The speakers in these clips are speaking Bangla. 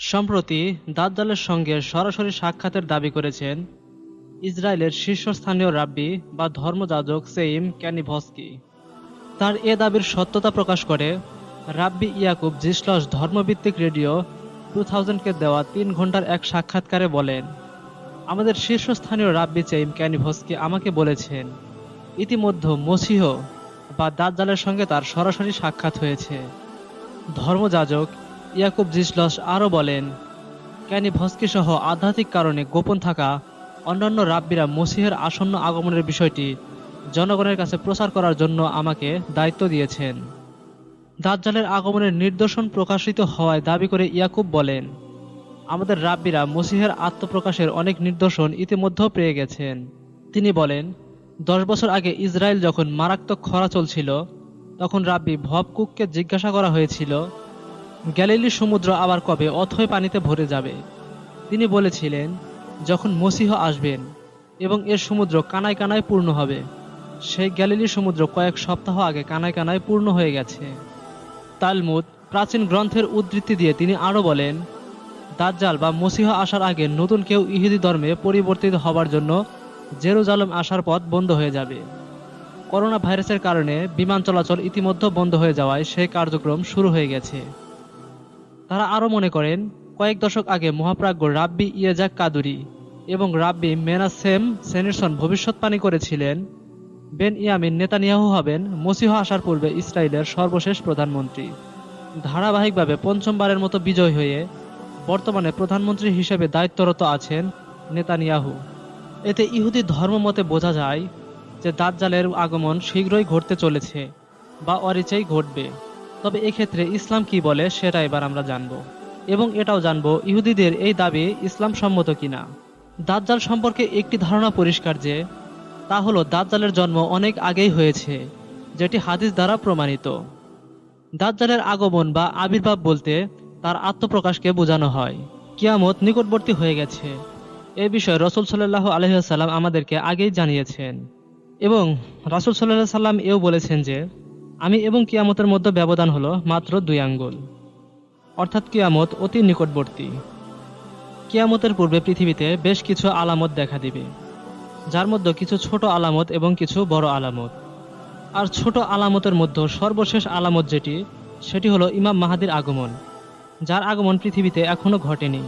সম্প্রতি দাজ্জালের সঙ্গে সরাসরি সাক্ষাতের দাবি করেছেন ইসরায়েলের শীর্ষস্থানীয় রাব্বি বা ধর্মযাজক সেইম ক্যানিভস্কি। তার এ দাবির সত্যতা প্রকাশ করে রাব্বি ইয়াকুব জিসলস ধর্মভিত্তিক রেডিও টু থাউজেন্ডকে দেওয়া তিন ঘণ্টার এক সাক্ষাৎকারে বলেন, আমাদের শীর্ষস্থানীয় রাব্বি চেইম ক্যানিভস্কি আমাকে বলেছেন, ইতিমধ্যে মসিহ বা দাজ্জালের সঙ্গে তার সরাসরি সাক্ষাৎ হয়েছে। ধর্মযাজক ইয়াকুব জিসলস আরও বলেন ক্যানি ভস্কি সহ আধ্যাত্মিক কারণে গোপন থাকা অন্যান্য রাব্বিরা মসিহের আসন্ন আগমনের বিষয়টি জনগণের কাছে প্রচার করার জন্য আমাকে দায়িত্ব দিয়েছেন। দাজ্জালের আগমনের নিদর্শন প্রকাশিত হওয়ায় দাবি করে ইয়াকুব বলেন, আমাদের রাব্বিরা মসিহের আত্মপ্রকাশের অনেক নিদর্শন ইতিমধ্যেও পেয়ে গেছেন। তিনি বলেন, দশ বছর আগে ইসরায়েল যখন মারাত্মক খরা চলছিল, তখন রাব্বি ভবকুককে জিজ্ঞাসা করা হয়েছিল গ্যালিলি সমুদ্র আবার কবে অথই পানিতে ভরে যাবে? তিনি বলেছিলেন, যখন মসিহ আসবেন এবং এর সমুদ্র কানায় কানায় পূর্ণ হবে, সেই গ্যালিলি সমুদ্র কয়েক সপ্তাহ আগে কানায় কানায় পূর্ণ হয়ে গেছে। তালমুদ প্রাচীন গ্রন্থের উদ্ধৃতি দিয়ে তিনি আরও বলেন, দাজ্জাল বা মসিহ আসার আগে নতুন কেউ ইহুদি ধর্মে পরিবর্তিত হবার জন্য জেরুজালেম আসার পথ বন্ধ হয়ে যাবে। করোনা ভাইরাসের কারণে বিমান চলাচল ইতিমধ্যে বন্ধ হয়ে যাওয়ায় সেই কার্যক্রম শুরু হয়ে গেছে। তারা আরও মনে করেন, কয়েক দশক আগে মহাপ্রাজ্ঞ রাব্বি ইয়েজাক কাদুরি এবং রাব্বি মেনাসেম সেনিরসন ভবিষ্যৎবাণী করেছিলেন, বেন ইয়ামিন নেতানিয়াহু হবেন, মসিহ আসার পূর্বে ইসরায়েলের সর্বশেষ প্রধানমন্ত্রী। ধারাবাহিকভাবে পঞ্চমবারের মতো বিজয় হয়ে বর্তমানে প্রধানমন্ত্রী হিসেবে দায়িত্বরত আছেন নেতানিয়াহু। এতে ইহুদি ধর্মমতে বোঝা যায় যে দাজ্জালের আগমন শীঘ্রই ঘটতে চলেছে বা অরিচেই ঘটবে। তবে এক্ষেত্রে ইসলাম কি বলে সেটা এবার আমরা জানব। এবং এটাও জানব ইহুদিদের এই দাবি ইসলাম সম্মত কিনা। দাজ্জাল সম্পর্কে একটি ধারণা পরিষ্কার যে, তা হলো দাজ্জালের জন্ম অনেক আগেই হয়েছে, যেটি হাদিস দ্বারা প্রমাণিত। দাজ্জালের আগমন বা আবির্ভাব বলতে তার আত্মপ্রকাশকে বোঝানো হয়। কিয়ামত নিকটবর্তী হয়ে গেছে। এ বিষয়ে রসুল সাল্লাহ আলহিহাল্লাম আমাদেরকে আগেই জানিয়েছেন। এবং রাসুল সাল্লাহ সাল্লাম এও বলেছেন যে আমি এবং কিয়ামতের মধ্যে ব্যবধান হলো মাত্র দুই আঙ্গুল। অর্থাৎ কিয়ামত অতি নিকটবর্তী। কিয়ামতের পূর্বে পৃথিবীতে বেশ কিছু আলামত দেখা দিবে, যার মধ্যে কিছু ছোট আলামত এবং কিছু বড় আলামত। আর ছোট আলামতের মধ্যে সর্বশেষ আলামত যেটি, সেটি হলো ইমাম মাহাদির আগমন, যার আগমন পৃথিবীতে এখনও ঘটেনি।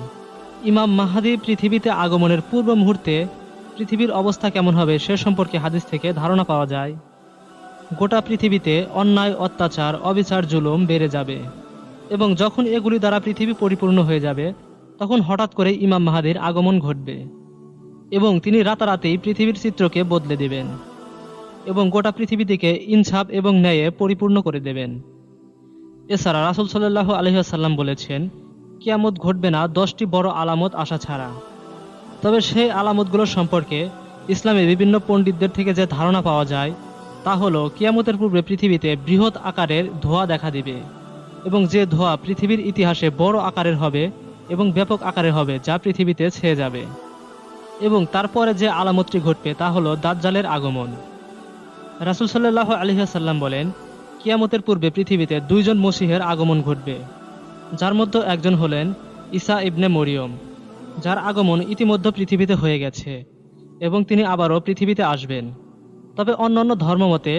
ইমাম মাহাদি পৃথিবীতে আগমনের পূর্ব মুহূর্তে পৃথিবীর অবস্থা কেমন হবে সে সম্পর্কে হাদিস থেকে ধারণা পাওয়া যায়। গোটা পৃথিবীতে অন্যায়, অত্যাচার, অবিচার, জুলুম বেড়ে যাবে। এবং যখন এগুলি দ্বারা পৃথিবী পরিপূর্ণ হয়ে যাবে, তখন হঠাৎ করে ইমাম মাহাদির আগমন ঘটবে এবং তিনি রাতারাতেই পৃথিবীর চিত্রকে বদলে দেবেন এবং গোটা পৃথিবীটিকে ইনসাফ এবং ন্যায়ে পরিপূর্ণ করে দেবেন। এছাড়া রাসুল সাল্লাহ আলহিহাসাল্লাম বলেছেন, কিয়ামত ঘটবে না, দশটি বড় আলামত আসা ছাড়া। তবে সেই আলামতগুলোর সম্পর্কে ইসলামের বিভিন্ন পণ্ডিতদের থেকে যে ধারণা পাওয়া যায় তা হলো, কিয়ামতের পূর্বে পৃথিবীতে বৃহৎ আকারের ধোঁয়া দেখা দিবে, এবং যে ধোঁয়া পৃথিবীর ইতিহাসে বড় আকারের হবে এবং ব্যাপক আকারের হবে, যা পৃথিবীতে ছেয়ে যাবে। এবং তারপরে যে আলামতটি ঘটবে, তা হলো দাজ্জালের আগমন। রাসুল সাল্লাহ আলহিহাসাল্লাম বলেন, কিয়ামতের পূর্বে পৃথিবীতে দুইজন মসিহের আগমন ঘটবে, যার মধ্যে একজন হলেন ঈসা ইবনে মরিয়ম, যার আগমন ইতিমধ্যে পৃথিবীতে হয়ে গেছে, এবং তিনি আবারও পৃথিবীতে আসবেন। তবে অন্যান্য ধর্মমতে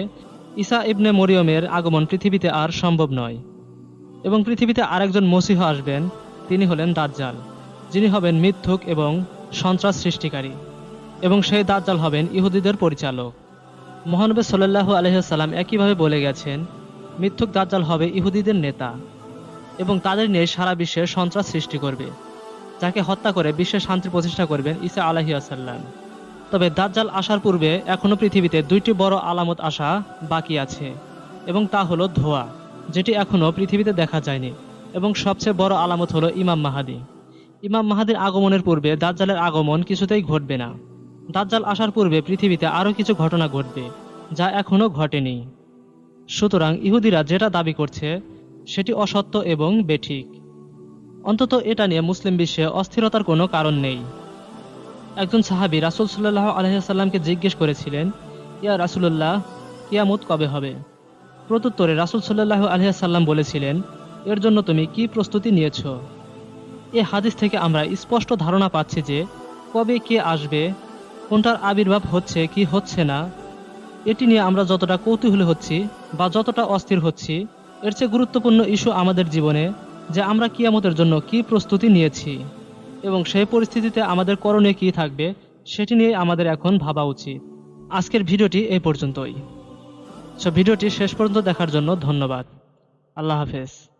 ঈসা ইবনে মরিয়মের আগমন পৃথিবীতে আর সম্ভব নয় এবং পৃথিবীতে আরেকজন মসিহ আসবেন, তিনি হলেন দাজ্জাল, যিনি হবেন মিথ্যুক এবং সন্ত্রাস সৃষ্টিকারী এবং সেই দাজ্জাল হবেন ইহুদিদের পরিচালক। মহানবী সাল্লাহ আলহিহাল্লাম একইভাবে বলে গেছেন, মিথ্যুক দাজ্জাল হবে ইহুদিদের নেতা এবং তাদের নিয়ে সারা বিশ্বে সন্ত্রাস সৃষ্টি করবে, যাকে হত্যা করে বিশ্বে শান্তি প্রতিষ্ঠা করবেন ঈসা আলাহি আসাল্লাম তবে দাজ্জাল আসার পূর্বে এখনও পৃথিবীতে দুইটি বড় আলামত আসা বাকি আছে, এবং তা হলো ধোয়া, যেটি এখনও পৃথিবীতে দেখা যায়নি, এবং সবচেয়ে বড় আলামত হলো ইমাম মাহাদি। ইমাম মাহাদির আগমনের পূর্বে দাজ্জালের আগমন কিছুতেই ঘটবে না। দাজ্জাল আসার পূর্বে পৃথিবীতে আরও কিছু ঘটনা ঘটবে, যা এখনও ঘটেনি। সুতরাং ইহুদিরা যেটা দাবি করছে, সেটি অসত্য এবং বেঠিক। অন্তত এটা নিয়ে মুসলিম বিশ্বে অস্থিরতার কোনো কারণ নেই। একজন সাহাবি রাসুল সাল্লাহ আলহিসাল্লামকে জিজ্ঞেস করেছিলেন, ইয়া রাসুল্লাহ কিয়ামত কবে হবে? প্রত্যুত্তরে রাসুল সাল্লাহ আলহিসাল্লাম বলেছিলেন, এর জন্য তুমি কি প্রস্তুতি নিয়েছ? এ হাদিস থেকে আমরা স্পষ্ট ধারণা পাচ্ছি যে, কবে কে আসবে, কোনটার আবির্ভাব হচ্ছে, কি হচ্ছে না, এটি নিয়ে আমরা যতটা কৌতূহলী হচ্ছি বা যতটা অস্থির হচ্ছি, এর চেয়ে গুরুত্বপূর্ণ ইস্যু আমাদের জীবনে যে আমরা কিয়ামতের জন্য কি প্রস্তুতি নিয়েছি। এবং সেই পরিস্থিতিতে আমাদের করণীয় কী থাকবে, সেটি নিয়ে আমাদের এখন ভাবা উচিত। আজকের ভিডিওটি এই পর্যন্তই। সো ভিডিওটি শেষ পর্যন্ত দেখার জন্য ধন্যবাদ। আল্লাহ হাফেজ।